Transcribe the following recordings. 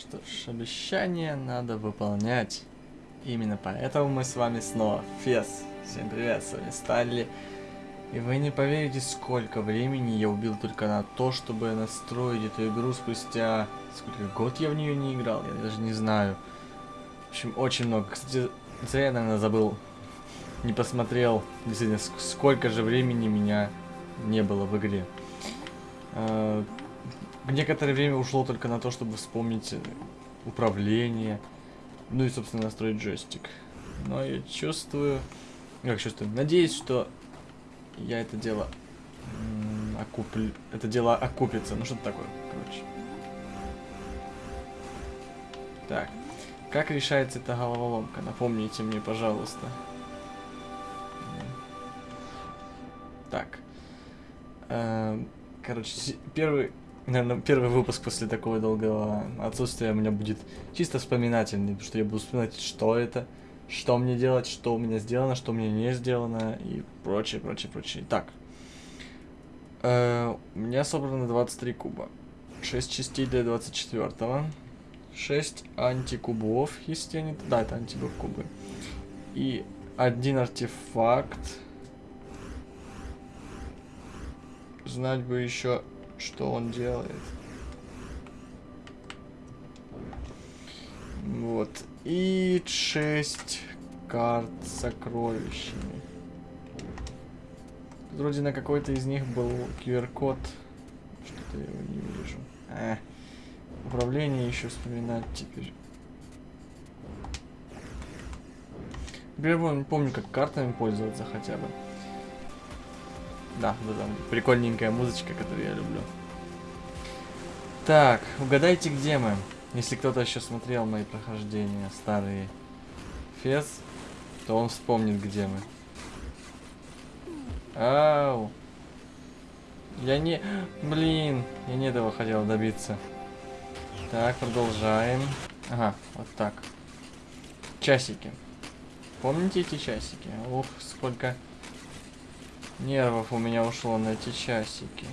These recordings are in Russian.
Что ж, обещание надо выполнять. Именно поэтому мы с вами снова. Фес. Всем привет, с вами Сталли. И вы не поверите, сколько времени я убил только на то, чтобы настроить эту игру спустя... Сколько год я в нее не играл, я даже не знаю. В общем, очень много. Кстати, зря я, наверное, забыл, не посмотрел, действительно, сколько же времени меня не было в игре. Некоторое время ушло только на то, чтобы вспомнить управление, ну и, собственно, настроить джойстик. Но я чувствую, как чувствую, надеюсь, что я это дело окуплю, это дело окупится, ну что-то такое, короче. Так, как решается эта головоломка? Напомните мне, пожалуйста. Так. Эм, короче, первый, наверное, первый выпуск после такого долгого отсутствия у меня будет чисто вспоминательный, потому что я буду вспоминать, что это, что мне делать, что у меня сделано, что мне не сделано и прочее, прочее, прочее. Так. Э, у меня собрано 23 куба. 6 частей для 24 -го. 6 антикубов, если они... Да, это антикуб. И один артефакт. Знать бы еще, что он делает. Вот. И 6 карт с сокровищами. Вроде на какой-то из них был QR-код. Что-то я его не вижу. А, управление еще вспоминать теперь. Я помню, как картами пользоваться хотя бы. Да, да, там прикольненькая музычка, которую я люблю. Так, угадайте, где мы. Если кто-то еще смотрел мои прохождения старые фес, то он вспомнит, где мы. Ау. Я не... Блин, я не этого хотел добиться. Так, продолжаем. Ага, вот так. Часики. Помните эти часики? Ух, сколько нервов у меня ушло на эти часики.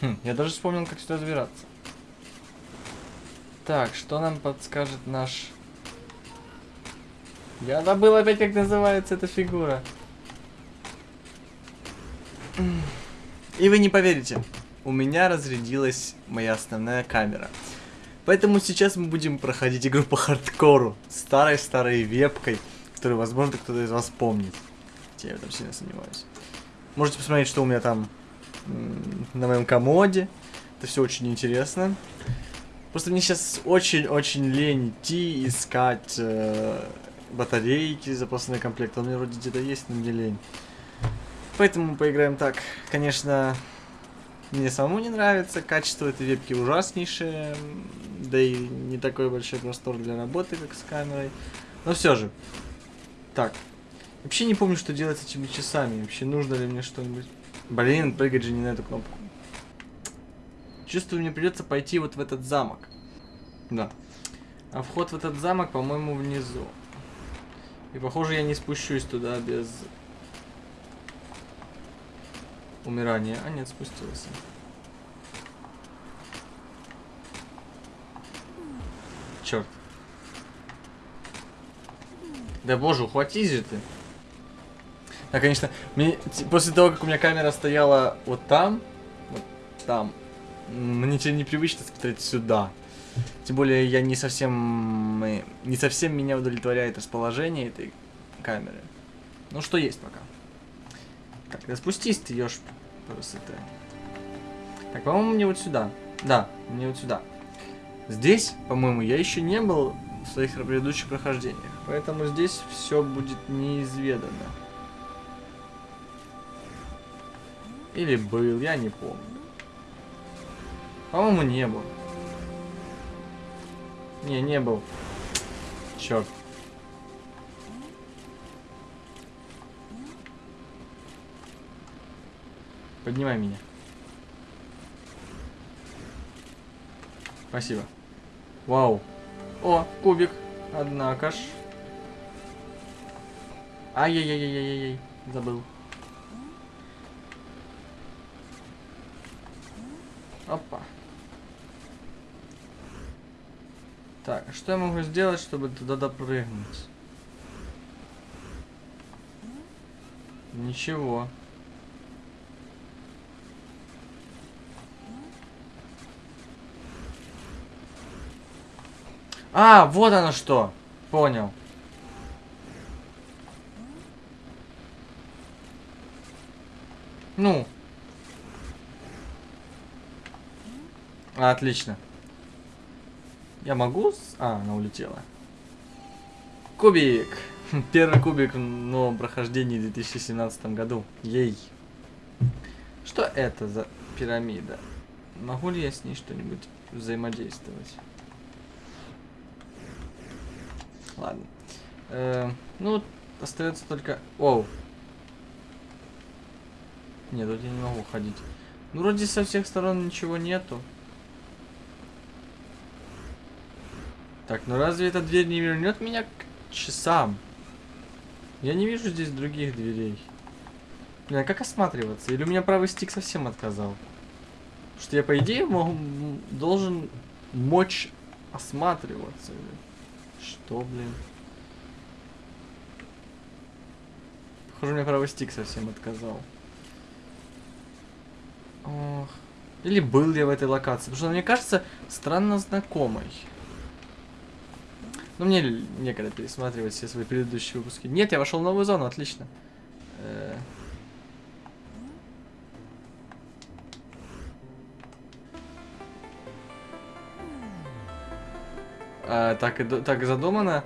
Хм, я даже вспомнил, как сюда забираться. Так, что нам подскажет наш... Я забыл опять, как называется эта фигура. И вы не поверите, у меня разрядилась моя основная камера. Поэтому сейчас мы будем проходить игру по хардкору. Старой-старой вебкой, которую, возможно, кто-то из вас помнит. Я в этом сильно сомневаюсь. Можете посмотреть, что у меня там на моем комоде. Это все очень интересно. Просто мне сейчас очень-очень лень идти искать э, батарейки, запасной комплект. Он у меня вроде где-то есть, но мне лень. Поэтому поиграем так. Конечно, мне самому не нравится. Качество этой вебки ужаснейшее. Да и не такой большой простор для работы, как с камерой. Но все же. Так. Вообще не помню, что делать с этими часами. Вообще нужно ли мне что-нибудь... Блин, прыгать же не на эту кнопку. Чувствую, мне придется пойти вот в этот замок. Да. А вход в этот замок, по-моему, внизу. И похоже, я не спущусь туда без умирания. А нет, спустился. Черт. Да боже, ухватись же ты. Да, конечно, мне, после того, как у меня камера стояла вот там, вот там, мне теперь непривычно смотреть сюда. Тем более я не совсем, не совсем меня удовлетворяет расположение этой камеры. Ну, что есть пока. Так, да спустись ты, ешь просто ты. Так, по-моему, мне вот сюда. Да, мне вот сюда. Здесь, по-моему, я еще не был в своих предыдущих прохождениях. Поэтому здесь все будет неизведано. Или был, я не помню. По-моему, не был. Не, не был. Черт. Поднимай меня. Спасибо. Вау. О, кубик. Однако ж. Ай-яй-яй-яй-яй-яй. Забыл. Опа. Так, а что я могу сделать, чтобы туда допрыгнуть? Ничего. А, вот оно что. Понял. Ну. Отлично. Я могу? А, она улетела. Кубик. Первый кубик в новом прохождении в 2017 году. Ей. Что это за пирамида? Могу ли я с ней что-нибудь взаимодействовать? Ладно. Э, ну, остается только... Оу. Нет, тут я не могу ходить. Ну, вроде со всех сторон ничего нету. Так, ну разве эта дверь не вернет меня к часам? Я не вижу здесь других дверей. Блин, а как осматриваться? Или у меня правый стик совсем отказал? Потому что я, по идее, могу, должен мочь осматриваться. Что, блин? Похоже, меня правый стик совсем отказал. Ох. Или был я в этой локации? Потому что она мне кажется странно знакомой. Ну, мне некогда пересматривать все свои предыдущие выпуски. Нет, я вошел в новую зону, отлично. Э а, так, и, так задумано.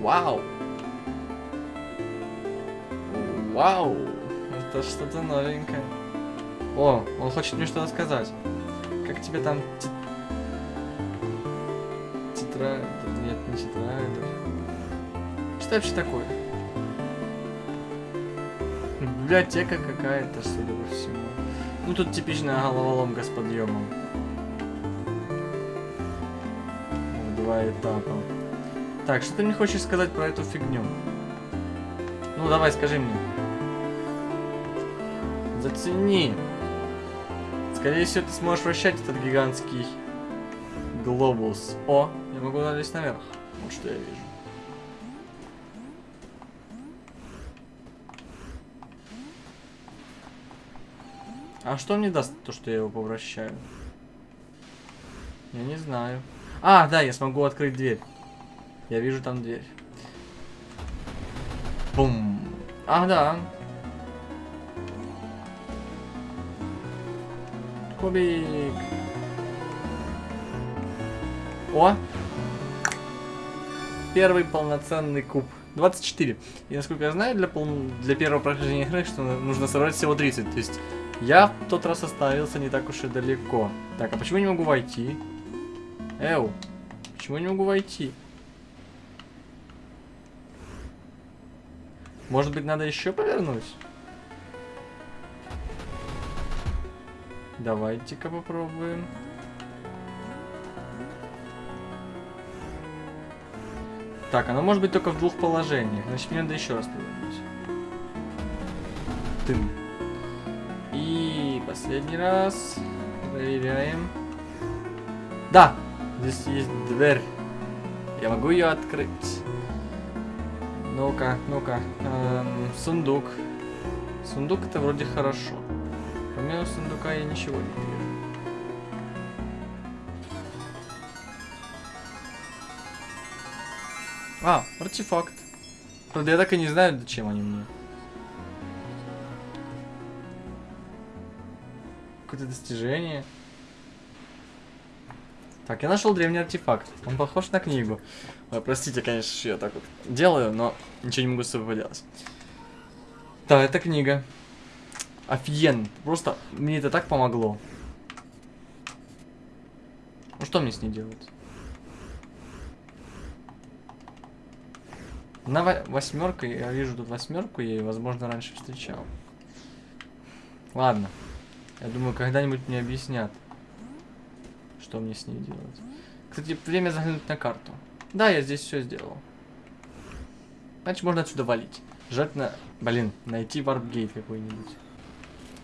Вау! Вау! Это что-то новенькое. О, он хочет мне что-то сказать. Как тебе там тетрадь? Нет, не тетрадь. Что вообще такое? Библиотека какая-то, судя по всему. Ну тут типичная головоломка с подъемом. Два этапа. Так, что ты мне хочешь сказать про эту фигню? Ну давай, скажи мне. Зацени. Скорее всего, ты сможешь вращать этот гигантский глобус. О, я могу залезть наверх. Вот что я вижу. А что мне даст то, что я его повращаю? Я не знаю. А, да, я смогу открыть дверь. Я вижу там дверь. Бум. А, да. Кубик. О! Первый полноценный куб. 24. И насколько я знаю, для, пол... для первого прохождения игры, что нужно собрать всего 30. То есть я в тот раз остановился не так уж и далеко. Так, а почему я не могу войти? Эу, почему я не могу войти? Может быть, надо еще повернуть? Давайте-ка попробуем. Так, оно может быть только в двух положениях. Значит, мне надо еще раз повернуть. Тым. Последний раз. Проверяем. Да! Здесь есть дверь. Я могу ее открыть. Ну-ка, ну-ка. Эм, сундук. Сундук это вроде хорошо. Помимо сундука я ничего не вижу. А, артефакт. Правда, я так и не знаю, зачем они мне. Какое-то достижение. Так, я нашел древний артефакт. Он похож на книгу. Ой, простите, конечно, я так вот делаю, но ничего не могу с собой поделать. Да, это книга. Офигенно. Просто мне это так помогло. Ну что мне с ней делать? На восьмерка, я вижу тут восьмерку, я ее, возможно, раньше встречал. Ладно. Я думаю, когда-нибудь мне объяснят, что мне с ней делать. Кстати, время заглянуть на карту. Да, я здесь все сделал. Значит, можно отсюда валить. Желательно, блин, найти варпгейт какой-нибудь.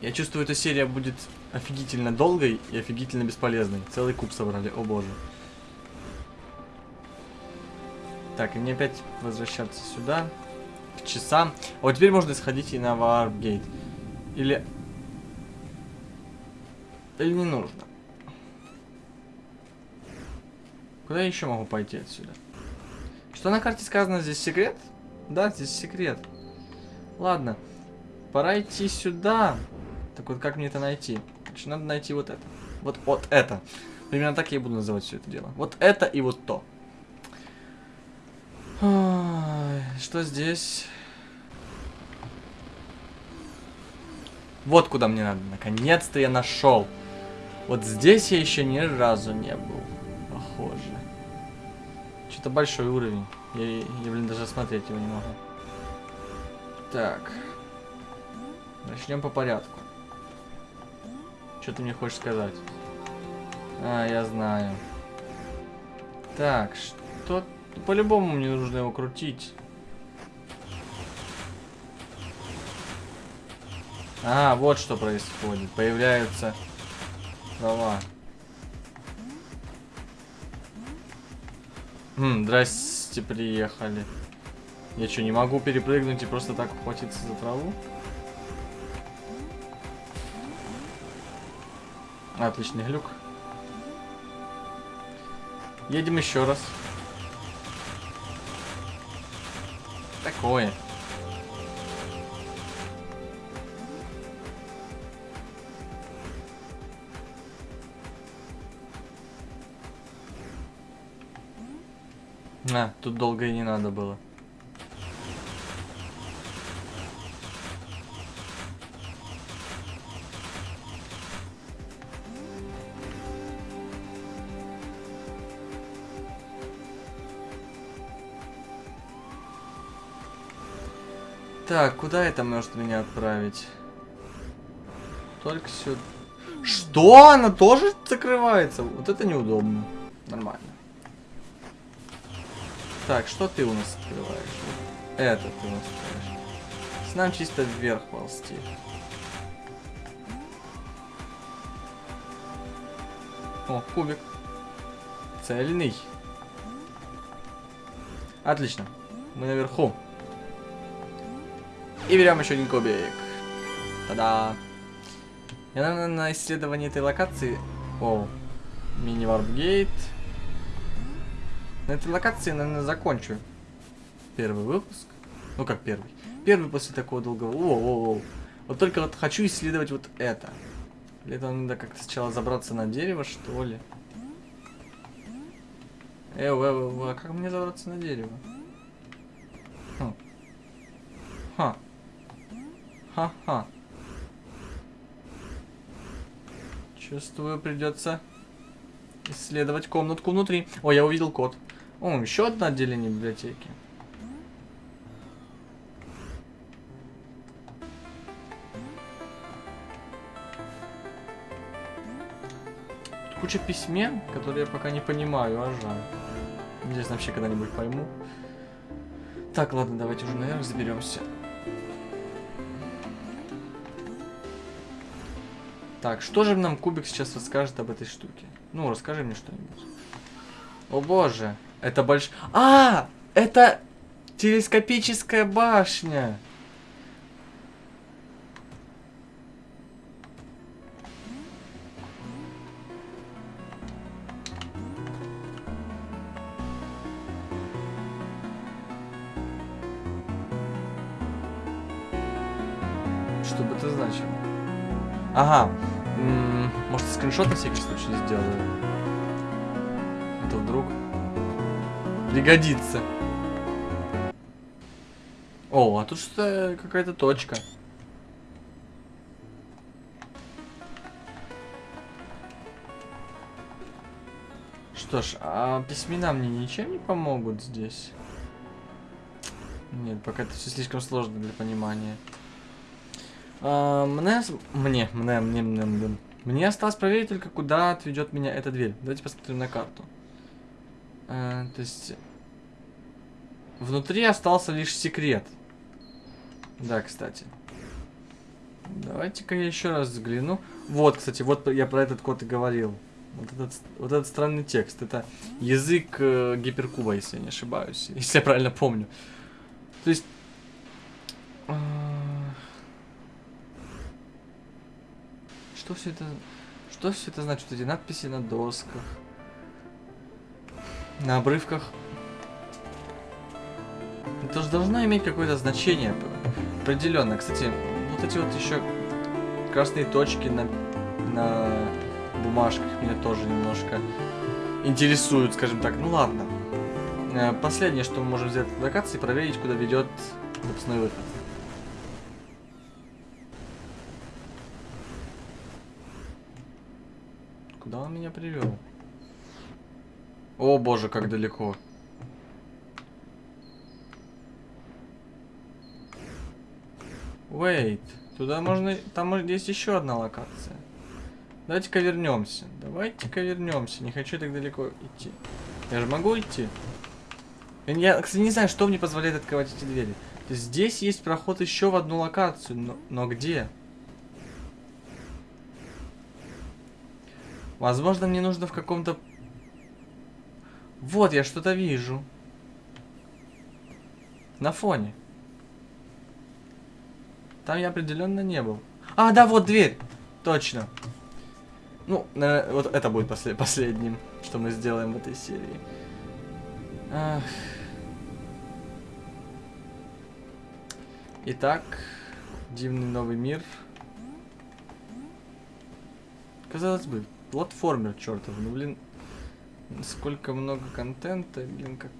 Я чувствую, эта серия будет офигительно долгой и офигительно бесполезной. Целый куб собрали, о боже. Так, и мне опять возвращаться сюда. К часам. Вот теперь можно сходить и на варпгейт. Или... Или не нужно. Куда я еще могу пойти отсюда? Что на карте сказано? Здесь секрет? Да, здесь секрет. Ладно. Пора идти сюда. Так вот, как мне это найти? Значит, надо найти вот это. Вот, вот это. Примерно так я и буду называть все это дело. Вот это и вот то. Что здесь? Вот куда мне надо. Наконец-то я нашел. Вот здесь я еще ни разу не был. Похоже. Что-то большой уровень. Я, я, блин, даже смотреть его не могу. Так. Начнем по порядку. Что ты мне хочешь сказать? А, я знаю. Так, что... По-любому мне нужно его крутить. А, вот что происходит. Появляются права. Хм, здрасте, приехали. Я что, не могу перепрыгнуть и просто так ухватиться за траву? Отличный глюк. Едем еще раз. Такое. А, тут долго и не надо было. Так, куда это может меня отправить? Только сюда. Что? Она тоже закрывается? Вот это неудобно. Нормально. Так, что ты у нас открываешь? Это ты у нас открываешь. С нам чисто вверх ползти. О, кубик. Цельный. Отлично. Мы наверху. И берем еще один кубик. Та-да. Я, наверное, на исследовании этой локации... О, мини-варпгейт. На этой локации, наверное, закончу первый выпуск. Ну, как первый. Первый после такого долгого... О. Вот только вот хочу исследовать вот это. Для этого надо как-то сначала забраться на дерево, что ли. Э, э, э, а как мне забраться на дерево? Хм. Ха. Ха-ха. Чувствую, придется исследовать комнатку внутри. О, я увидел код. О, еще одно отделение библиотеки. Тут куча письмен, которые я пока не понимаю, а жаль. Надеюсь, вообще когда-нибудь пойму. Так, ладно, давайте уже наверх заберемся. Так, что же нам кубик сейчас расскажет об этой штуке? Ну, расскажи мне что-нибудь. О боже, это больш... А, это телескопическая башня. Что бы это значило? Ага, может, скриншот на всякий случай сделаю? Это вдруг пригодится. О, а тут что-то какая-то точка. Что ж, а письмена мне ничем не помогут здесь? Нет, пока это все слишком сложно для понимания. А, мне, мне, мне, мне, мне, мне, мне осталось проверить только, куда отведет меня эта дверь. Давайте посмотрим на карту. А, то есть... внутри остался лишь секрет. Да, кстати. Давайте-ка я еще раз взгляну. Вот, кстати, вот я про этот код и говорил. Вот этот, вот этот странный текст. Это язык э, гиперкуба, если я не ошибаюсь. Если я правильно помню. То есть... Э, что все это... Что все это значит? Эти надписи на досках. На обрывках. Это же должно иметь какое-то значение определенно. Кстати, вот эти вот еще красные точки на, на бумажках меня тоже немножко интересуют, скажем так. Ну ладно. Э, последнее, что мы можем взять от локации, проверить, куда ведет выпускной выход. Куда он меня привел? О боже, как далеко. Wait. Туда можно... Там есть еще одна локация. Давайте-ка вернемся. Давайте-ка вернемся. Не хочу так далеко идти. Я же могу идти? Я, кстати, не знаю, что мне позволяет открывать эти двери. То есть здесь есть проход еще в одну локацию, но, но где? Возможно, мне нужно в каком-то... Вот, я что-то вижу. На фоне. Там я определенно не был. А, да, вот дверь. Точно. Ну, вот это будет послед последним, что мы сделаем в этой серии. Ах. Итак, дивный новый мир. Казалось бы, платформер чертов, ну блин, сколько много контента, блин, как...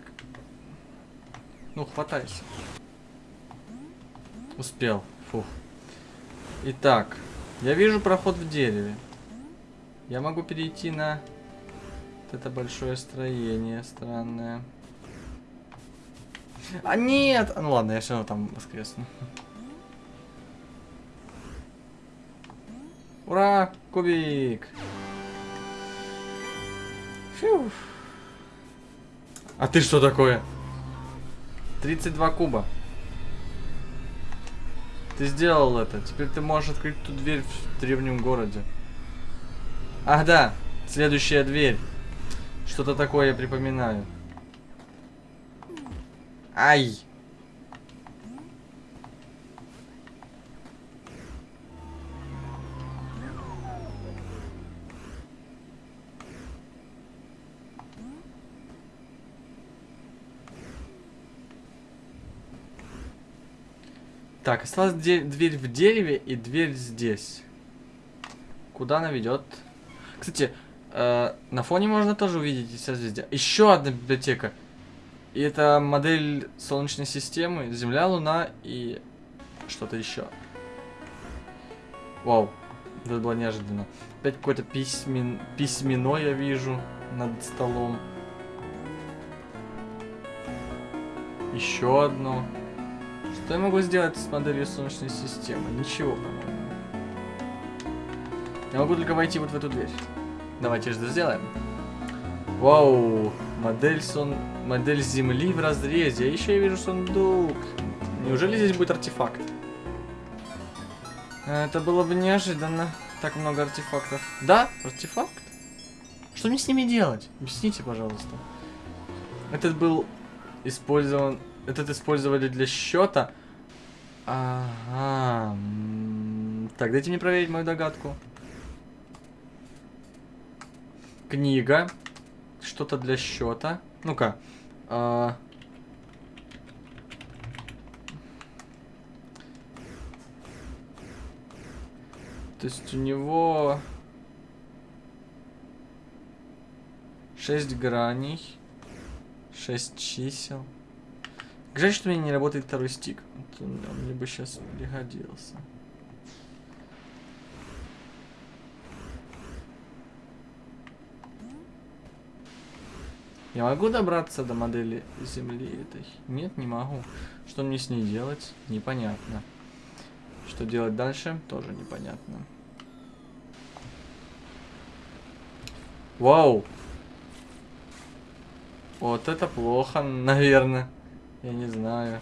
Ну, хватайся. Успел. Фух. Итак, я вижу проход в дереве. Я могу перейти на вот это большое строение странное. А нет! Ну ладно, я все равно там воскресну. Ура! Кубик! Фью. А ты что такое? 32 куба. Ты сделал это. Теперь ты можешь открыть ту дверь в древнем городе. Ах, да. Следующая дверь. Что-то такое я припоминаю. Ай! Так, осталась дверь в дереве и дверь здесь. Куда она ведет? Кстати, э, на фоне можно тоже увидеть созвездия. Еще одна библиотека. И это модель Солнечной системы, Земля, Луна и что-то еще. Вау, это было неожиданно. Опять какое-то письмен... письмено я вижу над столом. Еще одно. Что я могу сделать с моделью Солнечной системы? Ничего, по-моему. Я могу только войти вот в эту дверь. Давайте же это сделаем. Вау, модель сон... модель Земли в разрезе. А еще я вижу сундук. Неужели здесь будет артефакт? Это было бы неожиданно. Так много артефактов. Да, артефакт? Что мне с ними делать? Объясните, пожалуйста. Этот был использован этот использовали для счета. Ага. Так, дайте мне проверить мою догадку. Книга. Что-то для счета. Ну-ка. А... То есть у него... Шесть граней. Шесть чисел. Жаль, что у меня не работает второй стик. Он, мне бы сейчас пригодился. Я могу добраться до модели Земли этой? Нет, не могу. Что мне с ней делать? Непонятно. Что делать дальше? Тоже непонятно. Вау! Вот это плохо, наверное. Я не знаю.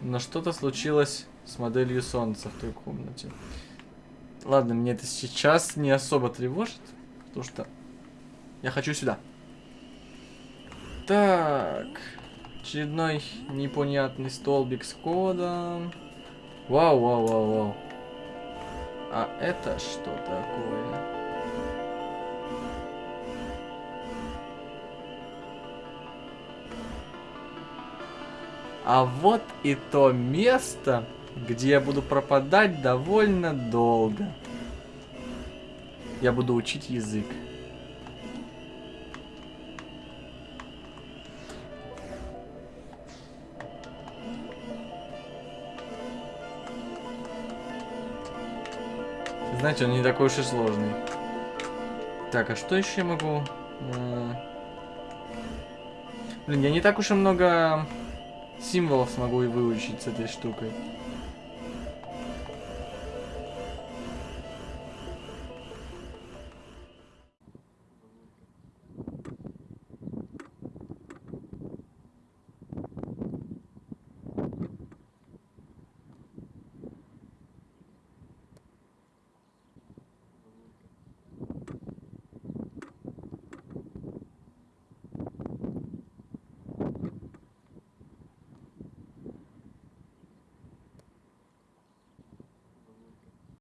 Но что-то случилось с моделью солнца в той комнате. Ладно, мне это сейчас не особо тревожит, потому что я хочу сюда. Так, очередной непонятный столбик с кодом. Вау, вау, вау, вау. А это что такое? А вот и то место, где я буду пропадать довольно долго. Я буду учить язык. Знаете, он не такой уж и сложный. Так, а что еще я могу... Э, Блин, я не так уж и много символов смогу и выучить с этой штукой.